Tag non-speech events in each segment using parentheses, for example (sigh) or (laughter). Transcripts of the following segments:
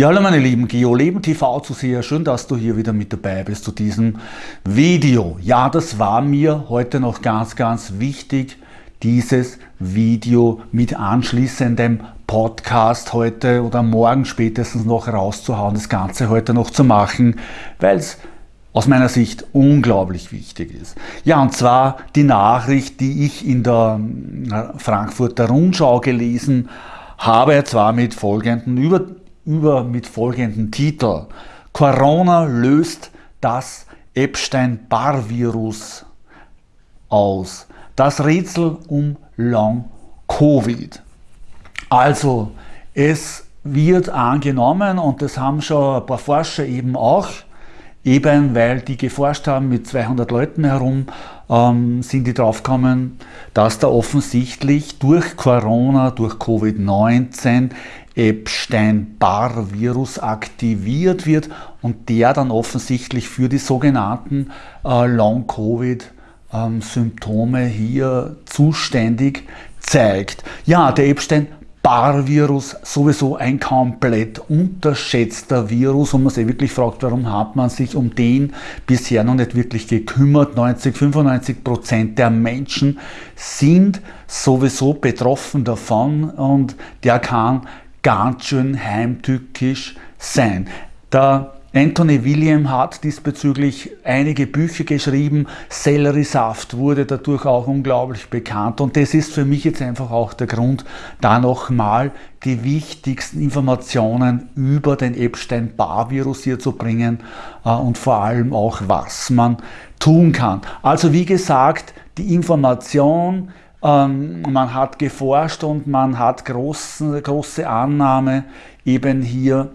Ja, hallo meine lieben GeoLeben TV Zuseher, schön, dass du hier wieder mit dabei bist zu diesem Video. Ja, das war mir heute noch ganz, ganz wichtig, dieses Video mit anschließendem Podcast heute oder morgen spätestens noch rauszuhauen, das Ganze heute noch zu machen, weil es aus meiner Sicht unglaublich wichtig ist. Ja, und zwar die Nachricht, die ich in der äh, Frankfurter Rundschau gelesen habe, zwar mit folgenden über über mit folgendem Titel. Corona löst das Epstein-Barr-Virus aus. Das Rätsel um Long-Covid. Also, es wird angenommen, und das haben schon ein paar Forscher eben auch, eben weil die geforscht haben mit 200 Leuten herum, ähm, sind die draufgekommen, dass da offensichtlich durch Corona, durch Covid-19 Epstein-Barr-Virus aktiviert wird und der dann offensichtlich für die sogenannten äh, Long-Covid-Symptome ähm, hier zuständig zeigt. Ja, der Epstein Bar-Virus sowieso ein komplett unterschätzter Virus und man sich wirklich fragt, warum hat man sich um den bisher noch nicht wirklich gekümmert. 90, 95 Prozent der Menschen sind sowieso betroffen davon und der kann ganz schön heimtückisch sein. Der Anthony William hat diesbezüglich einige Bücher geschrieben. Selleriesaft wurde dadurch auch unglaublich bekannt. Und das ist für mich jetzt einfach auch der Grund, da nochmal die wichtigsten Informationen über den Epstein-Barr-Virus hier zu bringen äh, und vor allem auch, was man tun kann. Also wie gesagt, die Information, ähm, man hat geforscht und man hat große, große Annahme eben hier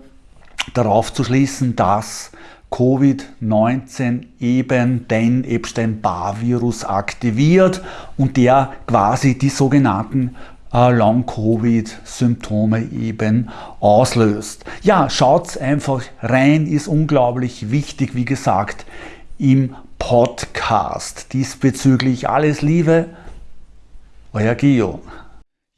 darauf zu schließen, dass Covid-19 eben den Epstein-Barr-Virus aktiviert und der quasi die sogenannten äh, Long-Covid-Symptome eben auslöst. Ja, schaut einfach rein, ist unglaublich wichtig, wie gesagt, im Podcast. Diesbezüglich alles Liebe, euer Gio.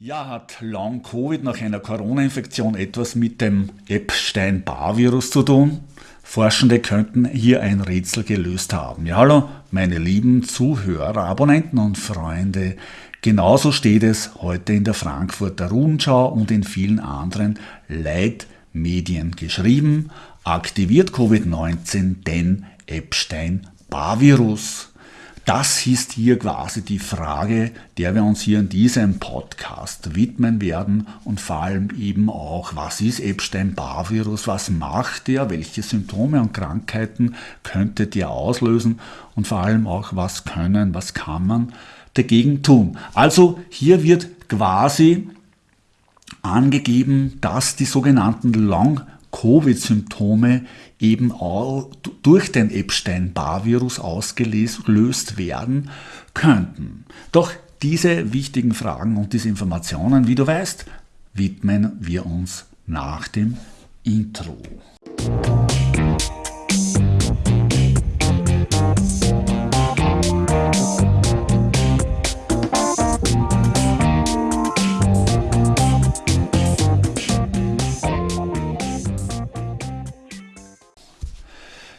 Ja, hat Long-Covid nach einer Corona-Infektion etwas mit dem Epstein-Barr-Virus zu tun? Forschende könnten hier ein Rätsel gelöst haben. Ja, hallo, meine lieben Zuhörer, Abonnenten und Freunde. Genauso steht es heute in der Frankfurter Rundschau und in vielen anderen Leitmedien geschrieben. Aktiviert Covid-19 den Epstein-Barr-Virus? Das ist hier quasi die Frage, der wir uns hier in diesem Podcast widmen werden und vor allem eben auch, was ist Epstein-Barr-Virus, was macht der, welche Symptome und Krankheiten könnte der auslösen? Und vor allem auch, was können, was kann man dagegen tun. Also hier wird quasi angegeben, dass die sogenannten Long- Covid-Symptome eben auch durch den Epstein-Barr-Virus ausgelöst werden könnten. Doch diese wichtigen Fragen und diese Informationen, wie du weißt, widmen wir uns nach dem Intro.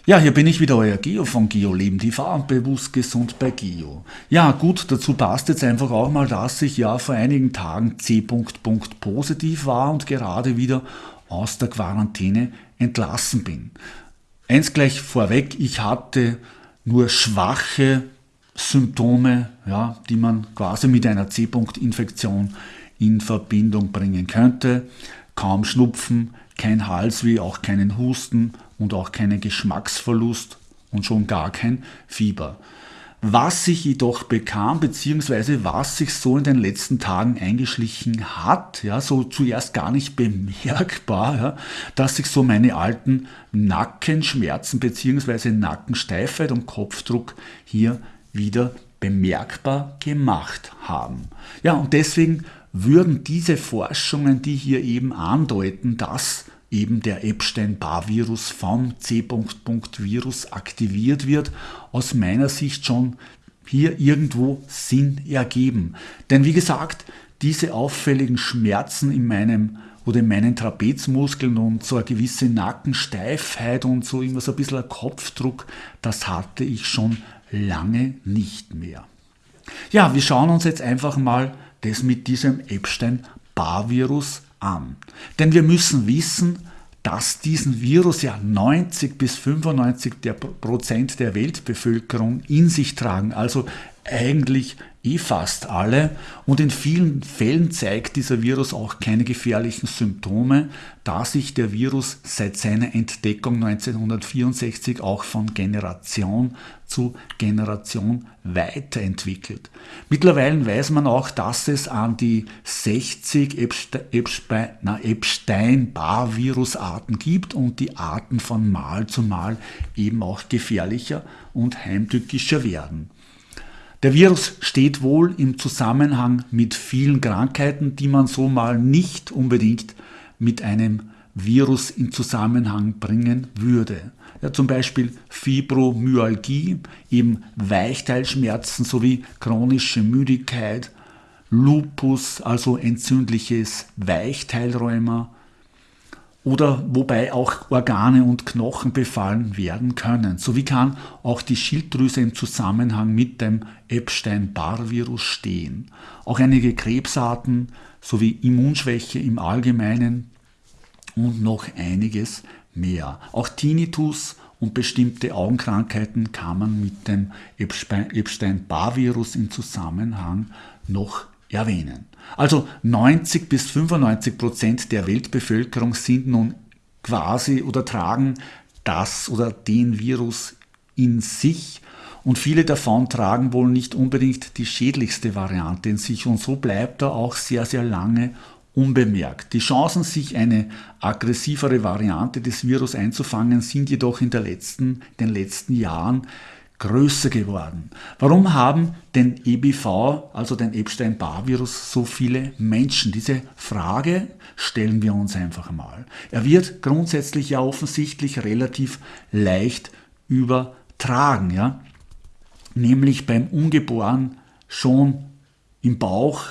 Ja, hier bin ich wieder, euer Geo von Geo Leben TV bewusst gesund bei Geo. Ja, gut, dazu passt jetzt einfach auch mal, dass ich ja vor einigen Tagen C. positiv war und gerade wieder aus der Quarantäne entlassen bin. Eins gleich vorweg, ich hatte nur schwache Symptome, ja, die man quasi mit einer C-Infektion in Verbindung bringen könnte. Kaum Schnupfen, kein Hals wie auch keinen Husten und auch keinen Geschmacksverlust und schon gar kein Fieber. Was sich jedoch bekam, beziehungsweise was sich so in den letzten Tagen eingeschlichen hat, ja, so zuerst gar nicht bemerkbar, ja, dass sich so meine alten Nackenschmerzen beziehungsweise Nackensteifheit und Kopfdruck hier wieder bemerkbar gemacht haben. Ja, und deswegen würden diese Forschungen, die hier eben andeuten, dass eben der Epstein-Barr-Virus vom C-Virus aktiviert wird, aus meiner Sicht schon hier irgendwo Sinn ergeben. Denn wie gesagt, diese auffälligen Schmerzen in meinem oder in meinen Trapezmuskeln und so eine gewisse Nackensteifheit und so immer so ein bisschen ein Kopfdruck, das hatte ich schon lange nicht mehr. Ja, wir schauen uns jetzt einfach mal das mit diesem Epstein-Barr-Virus an. Denn wir müssen wissen, dass diesen Virus ja 90 bis 95 der Prozent der Weltbevölkerung in sich tragen. Also eigentlich eh fast alle. Und in vielen Fällen zeigt dieser Virus auch keine gefährlichen Symptome, da sich der Virus seit seiner Entdeckung 1964 auch von Generation zu Generation weiterentwickelt. Mittlerweile weiß man auch, dass es an die 60 Epstein-Barr-Virusarten gibt und die Arten von Mal zu Mal eben auch gefährlicher und heimtückischer werden. Der Virus steht wohl im Zusammenhang mit vielen Krankheiten, die man so mal nicht unbedingt mit einem Virus in Zusammenhang bringen würde. Ja, zum Beispiel Fibromyalgie, eben Weichteilschmerzen sowie chronische Müdigkeit, Lupus, also entzündliches Weichteilrheuma, oder wobei auch Organe und Knochen befallen werden können. Sowie kann auch die Schilddrüse im Zusammenhang mit dem Epstein-Barr-Virus stehen. Auch einige Krebsarten sowie Immunschwäche im Allgemeinen und noch einiges mehr. Auch Tinnitus und bestimmte Augenkrankheiten kann man mit dem Epstein-Barr-Virus im Zusammenhang noch erwähnen. Also 90 bis 95 Prozent der Weltbevölkerung sind nun quasi oder tragen das oder den Virus in sich und viele davon tragen wohl nicht unbedingt die schädlichste Variante in sich und so bleibt er auch sehr, sehr lange unbemerkt. Die Chancen, sich eine aggressivere Variante des Virus einzufangen, sind jedoch in letzten, den letzten Jahren größer geworden. Warum haben den EBV, also den Epstein-Barr-Virus, so viele Menschen? Diese Frage stellen wir uns einfach mal. Er wird grundsätzlich ja offensichtlich relativ leicht übertragen, ja? nämlich beim Ungeboren schon im Bauch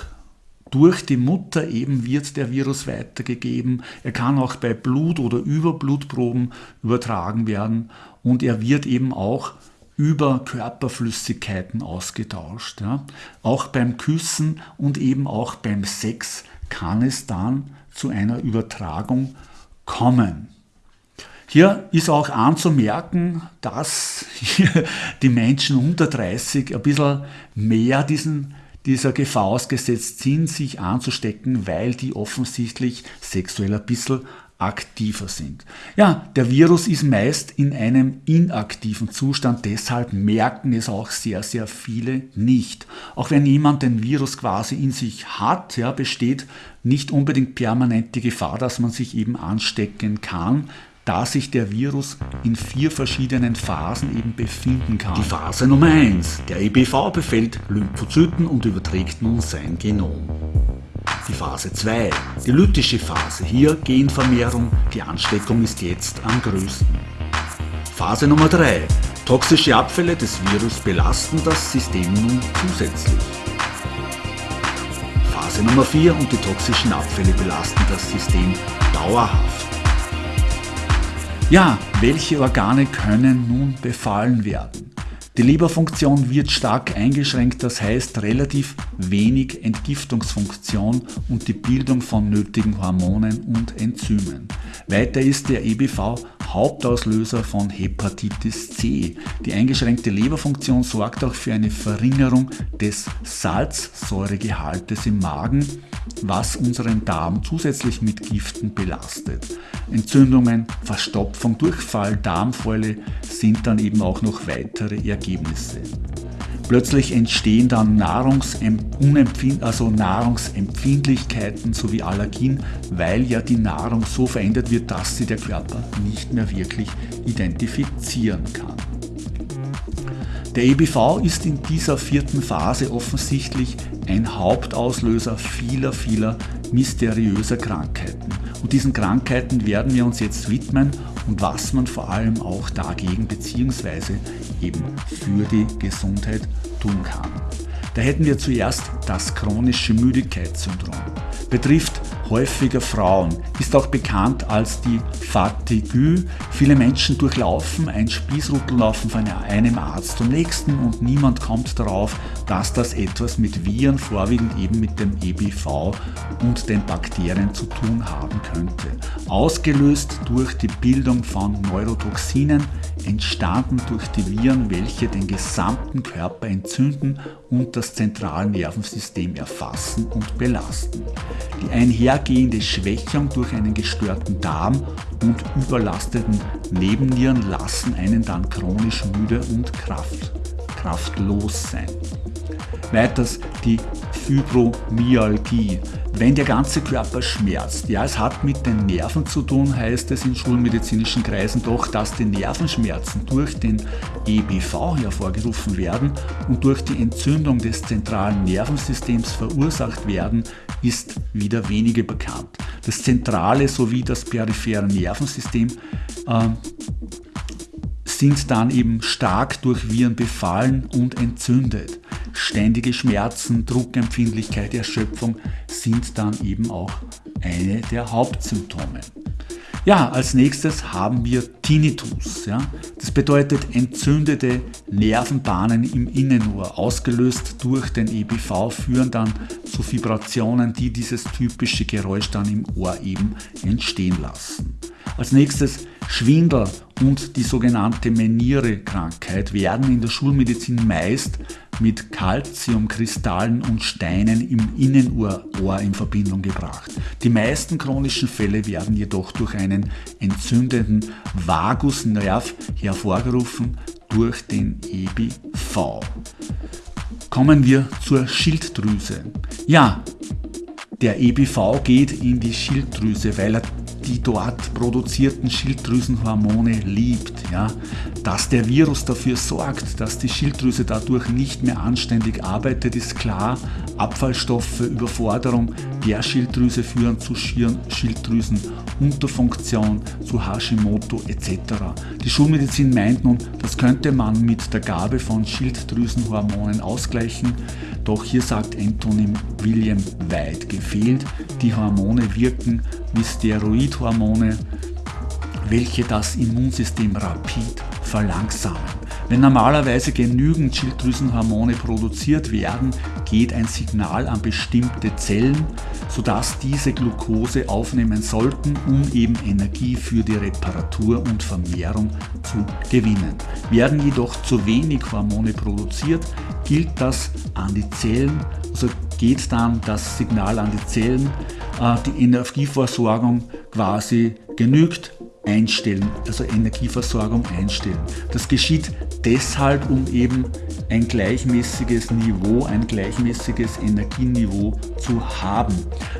durch die Mutter eben wird der Virus weitergegeben. Er kann auch bei Blut oder Überblutproben übertragen werden und er wird eben auch über Körperflüssigkeiten ausgetauscht. Ja. Auch beim Küssen und eben auch beim Sex kann es dann zu einer Übertragung kommen. Hier ist auch anzumerken, dass die Menschen unter 30 ein bisschen mehr diesen, dieser Gefahr ausgesetzt sind, sich anzustecken, weil die offensichtlich sexuell ein bisschen aktiver sind. Ja, der Virus ist meist in einem inaktiven Zustand, deshalb merken es auch sehr, sehr viele nicht. Auch wenn jemand den Virus quasi in sich hat, ja, besteht nicht unbedingt permanent die Gefahr, dass man sich eben anstecken kann, da sich der Virus in vier verschiedenen Phasen eben befinden kann. Die Phase Nummer 1. Der EBV befällt Lymphozyten und überträgt nun sein Genom. Die Phase 2, die lytische Phase, hier Genvermehrung, die Ansteckung ist jetzt am größten. Phase Nummer 3, toxische Abfälle des Virus belasten das System nun zusätzlich. Phase Nummer 4 und die toxischen Abfälle belasten das System dauerhaft. Ja, welche Organe können nun befallen werden? Die Leberfunktion wird stark eingeschränkt, das heißt relativ wenig Entgiftungsfunktion und die Bildung von nötigen Hormonen und Enzymen. Weiter ist der EBV Hauptauslöser von Hepatitis C. Die eingeschränkte Leberfunktion sorgt auch für eine Verringerung des Salzsäuregehaltes im Magen, was unseren Darm zusätzlich mit Giften belastet. Entzündungen, Verstopfung, Durchfall, Darmfäule sind dann eben auch noch weitere Ergebnisse. Plötzlich entstehen dann Nahrungsempfind also Nahrungsempfindlichkeiten sowie Allergien, weil ja die Nahrung so verändert wird, dass sie der Körper nicht mehr wirklich identifizieren kann. Der EBV ist in dieser vierten Phase offensichtlich ein Hauptauslöser vieler, vieler mysteriöser Krankheiten. Und diesen Krankheiten werden wir uns jetzt widmen und was man vor allem auch dagegen bzw. eben für die Gesundheit tun kann. Da hätten wir zuerst das chronische Müdigkeitssyndrom. Betrifft häufiger Frauen, ist auch bekannt als die Fatigue. Viele Menschen durchlaufen ein Spießrutellaufen von einem Arzt zum nächsten und niemand kommt darauf, dass das etwas mit Viren, vorwiegend eben mit dem EBV und den Bakterien zu tun haben könnte. Ausgelöst durch die Bildung von Neurotoxinen, entstanden durch die Viren, welche den gesamten Körper entzünden und das zentrale Nervensystem erfassen und belasten. Die einhergehende Schwächung durch einen gestörten Darm und überlasteten Nebennieren lassen einen dann chronisch müde und kraft, kraftlos sein. Weiters die Fibromyalgie. Wenn der ganze Körper schmerzt, ja, es hat mit den Nerven zu tun, heißt es in schulmedizinischen Kreisen doch, dass die Nervenschmerzen durch den EBV hervorgerufen werden und durch die Entzündung des zentralen Nervensystems verursacht werden, ist wieder weniger bekannt. Das zentrale sowie das periphere Nervensystem äh, sind dann eben stark durch Viren befallen und entzündet. Ständige Schmerzen, Druckempfindlichkeit, Erschöpfung sind dann eben auch eine der Hauptsymptome. Ja, als nächstes haben wir Tinnitus. Ja. Das bedeutet entzündete Nervenbahnen im Innenohr, ausgelöst durch den EBV, führen dann zu Vibrationen, die dieses typische Geräusch dann im Ohr eben entstehen lassen. Als nächstes Schwindel und die sogenannte Meniere-Krankheit werden in der Schulmedizin meist mit Calciumkristallen und Steinen im Innenohr in Verbindung gebracht. Die meisten chronischen Fälle werden jedoch durch einen entzündeten Vagusnerv hervorgerufen durch den EBV. Kommen wir zur Schilddrüse. Ja, der EBV geht in die Schilddrüse, weil er die dort produzierten Schilddrüsenhormone liebt. Ja? Dass der Virus dafür sorgt, dass die Schilddrüse dadurch nicht mehr anständig arbeitet, ist klar. Abfallstoffe, Überforderung der Schilddrüse führen zu Schilddrüsenunterfunktion, zu Hashimoto etc. Die Schulmedizin meint nun, das könnte man mit der Gabe von Schilddrüsenhormonen ausgleichen. Doch hier sagt Anthony William weit gefehlt. Die Hormone wirken wie Steroidhormone, welche das Immunsystem rapid verlangsamen. Wenn normalerweise genügend Schilddrüsenhormone produziert werden, geht ein Signal an bestimmte Zellen, sodass diese Glucose aufnehmen sollten, um eben Energie für die Reparatur und Vermehrung zu gewinnen. Werden jedoch zu wenig Hormone produziert, gilt das an die Zellen, also geht dann das Signal an die Zellen, äh, die Energieversorgung quasi genügt, einstellen, also Energieversorgung einstellen. Das geschieht deshalb, um eben ein gleichmäßiges Niveau, ein gleichmäßiges Energieniveau zu haben.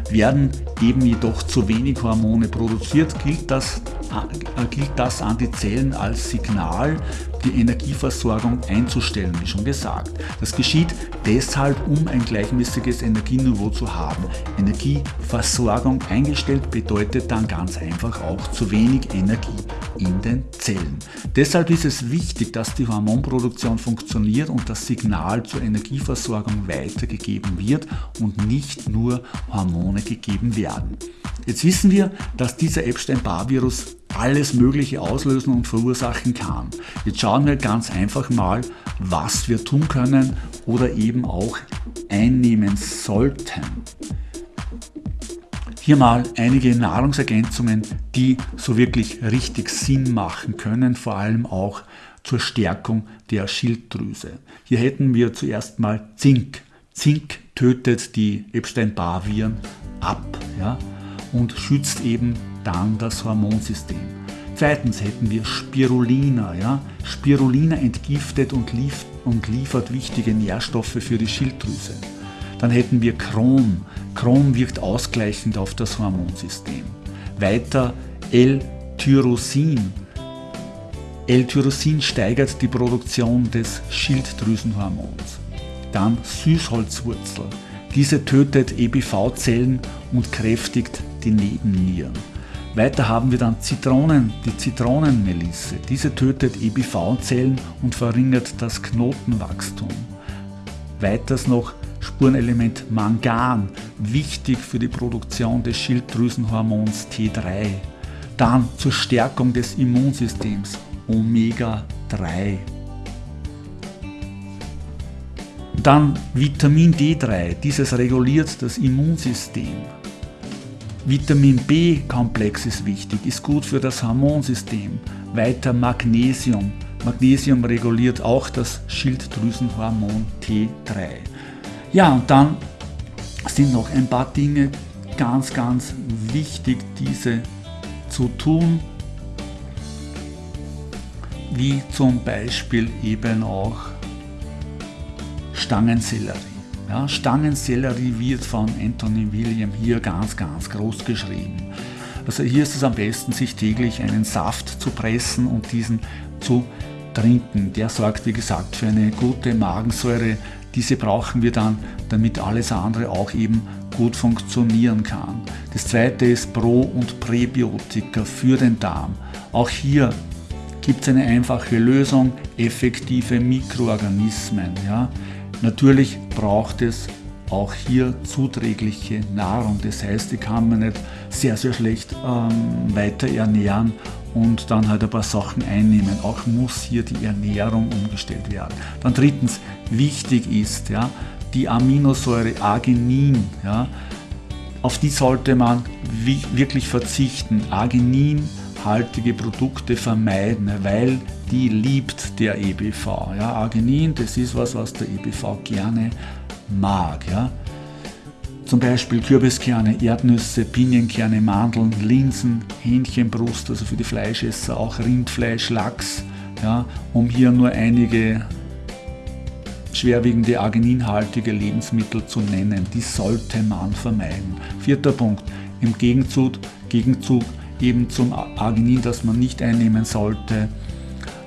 Werden eben jedoch zu wenig Hormone produziert, gilt das, äh, gilt das an die Zellen als Signal, die Energieversorgung einzustellen, wie schon gesagt. Das geschieht deshalb, um ein gleichmäßiges Energieniveau zu haben. Energieversorgung eingestellt bedeutet dann ganz einfach auch zu wenig Energie in den Zellen. Deshalb ist es wichtig, dass die Hormonproduktion funktioniert und das Signal zur Energieversorgung weitergegeben wird und nicht nur Hormone gegeben werden. Jetzt wissen wir, dass dieser Epstein-Barr-Virus alles Mögliche auslösen und verursachen kann. Jetzt schauen wir ganz einfach mal, was wir tun können oder eben auch einnehmen sollten. Hier mal einige Nahrungsergänzungen, die so wirklich richtig Sinn machen können, vor allem auch zur Stärkung der Schilddrüse. Hier hätten wir zuerst mal Zink. Zink tötet die Epstein-Barr-Viren ab ja, und schützt eben dann das Hormonsystem. Zweitens hätten wir Spirulina. Ja? Spirulina entgiftet und, lief und liefert wichtige Nährstoffe für die Schilddrüse. Dann hätten wir Chrom. Chrom wirkt ausgleichend auf das Hormonsystem. Weiter L-Tyrosin. L-Tyrosin steigert die Produktion des Schilddrüsenhormons. Dann Süßholzwurzel. Diese tötet EBV-Zellen und kräftigt die Nebennieren. Weiter haben wir dann Zitronen, die Zitronenmelisse. Diese tötet EBV-Zellen und verringert das Knotenwachstum. Weiters noch Spurenelement Mangan, wichtig für die Produktion des Schilddrüsenhormons T3. Dann zur Stärkung des Immunsystems Omega 3. Dann Vitamin D3, dieses reguliert das Immunsystem. Vitamin B-Komplex ist wichtig, ist gut für das Hormonsystem. Weiter Magnesium. Magnesium reguliert auch das Schilddrüsenhormon T3. Ja, und dann sind noch ein paar Dinge ganz, ganz wichtig, diese zu tun, wie zum Beispiel eben auch Stangensellerie. Ja, Stangensellerie wird von Anthony William hier ganz, ganz groß geschrieben. Also hier ist es am besten, sich täglich einen Saft zu pressen und diesen zu trinken. Der sorgt, wie gesagt, für eine gute Magensäure. Diese brauchen wir dann, damit alles andere auch eben gut funktionieren kann. Das zweite ist Pro- und Präbiotika für den Darm. Auch hier gibt es eine einfache Lösung, effektive Mikroorganismen. Ja. Natürlich braucht es auch hier zuträgliche Nahrung. Das heißt, ich kann mich nicht sehr, sehr schlecht ähm, weiter ernähren und dann halt ein paar Sachen einnehmen. Auch muss hier die Ernährung umgestellt werden. Dann drittens, wichtig ist ja, die Aminosäure Arginin. Ja, auf die sollte man wirklich verzichten. Argininhaltige Produkte vermeiden, weil die liebt der EBV. Ja, Arginin, das ist was, was der EBV gerne mag. Ja. Zum Beispiel Kürbiskerne, Erdnüsse, Pinienkerne, Mandeln, Linsen, Hähnchenbrust, also für die Fleischesser auch Rindfleisch, Lachs, ja, um hier nur einige schwerwiegende argininhaltige Lebensmittel zu nennen. Die sollte man vermeiden. Vierter Punkt, im Gegenzug, Gegenzug eben zum Arginin, das man nicht einnehmen sollte,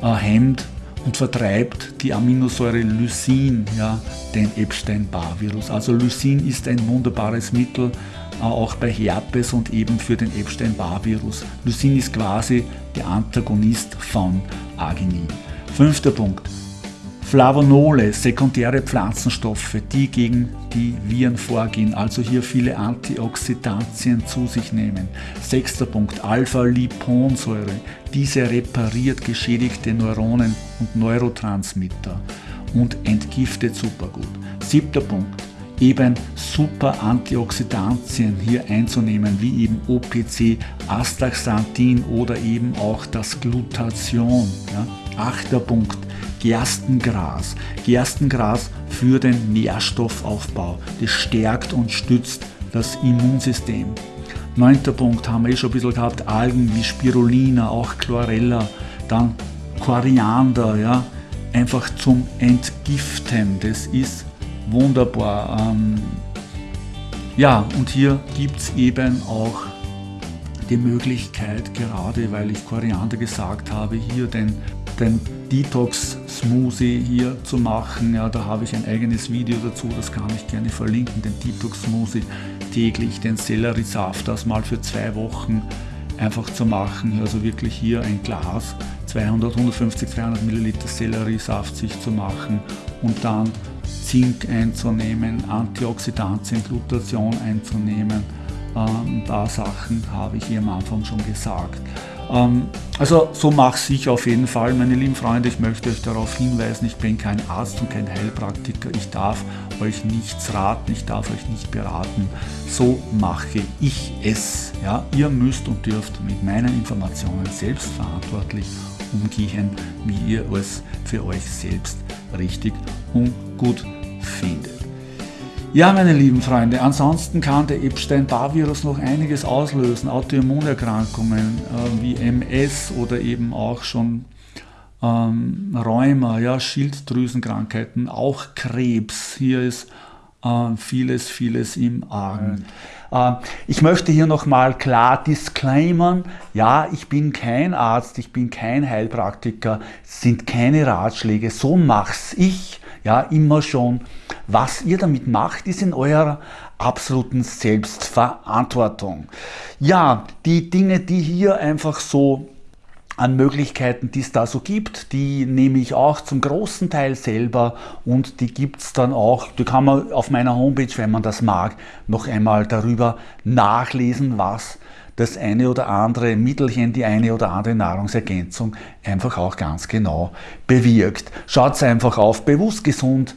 äh, hemmt und vertreibt die Aminosäure Lysin, ja, den Epstein-Barr-Virus. Also Lysin ist ein wunderbares Mittel, äh, auch bei Herpes und eben für den Epstein-Barr-Virus. Lysin ist quasi der Antagonist von Arginin. Fünfter Punkt. Flavonole, sekundäre Pflanzenstoffe, die gegen die Viren vorgehen, also hier viele Antioxidantien zu sich nehmen. Sechster Punkt, Alpha-Liponsäure, diese repariert geschädigte Neuronen und Neurotransmitter und entgiftet supergut. Siebter Punkt, eben super Antioxidantien hier einzunehmen, wie eben OPC, Astaxanthin oder eben auch das Glutathion. Ja. Achter Punkt, Gerstengras. Gerstengras für den Nährstoffaufbau. Das stärkt und stützt das Immunsystem. Neunter Punkt haben wir eh schon ein bisschen gehabt, Algen wie Spirulina, auch Chlorella, dann Koriander, ja, einfach zum Entgiften. Das ist wunderbar. Ähm, ja, und hier gibt es eben auch die Möglichkeit, gerade weil ich Koriander gesagt habe, hier den, den Detox-Smoothie hier zu machen. Ja, da habe ich ein eigenes Video dazu, das kann ich gerne verlinken, den Detox-Smoothie täglich, den Selleriesaft, das mal für zwei Wochen einfach zu machen. Also wirklich hier ein Glas, 200, 150, 200 Milliliter Selleriesaft sich zu machen und dann Zink einzunehmen, Antioxidantien, Glutation einzunehmen. Ähm, ein paar Sachen habe ich hier am Anfang schon gesagt. Ähm, also so mache ich auf jeden Fall, meine lieben Freunde. Ich möchte euch darauf hinweisen, ich bin kein Arzt und kein Heilpraktiker. Ich darf euch nichts raten, ich darf euch nicht beraten. So mache ich es. Ja? Ihr müsst und dürft mit meinen Informationen selbstverantwortlich umgehen, wie ihr es für euch selbst richtig und gut findet. Ja, meine lieben Freunde, ansonsten kann der Epstein-Barr-Virus noch einiges auslösen. Autoimmunerkrankungen äh, wie MS oder eben auch schon ähm, Rheuma, ja, Schilddrüsenkrankheiten, auch Krebs. Hier ist äh, vieles, vieles im Argen. Äh, ich möchte hier nochmal klar disclaimern, ja, ich bin kein Arzt, ich bin kein Heilpraktiker, sind keine Ratschläge, so mach's ich ja, immer schon. Was ihr damit macht, ist in eurer absoluten Selbstverantwortung. Ja, die Dinge, die hier einfach so an Möglichkeiten, die es da so gibt. Die nehme ich auch zum großen Teil selber und die gibt es dann auch, die kann man auf meiner Homepage, wenn man das mag, noch einmal darüber nachlesen, was das eine oder andere Mittelchen, die eine oder andere Nahrungsergänzung einfach auch ganz genau bewirkt. Schaut einfach auf bewusst gesund,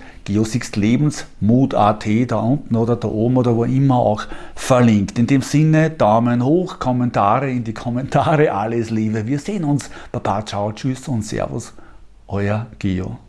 Mut.at da unten oder da oben oder wo immer auch verlinkt. In dem Sinne, Daumen hoch, Kommentare in die Kommentare, (laughs) alles Liebe. Wir sehen uns. Baba, ciao, tschüss und Servus, euer Geo.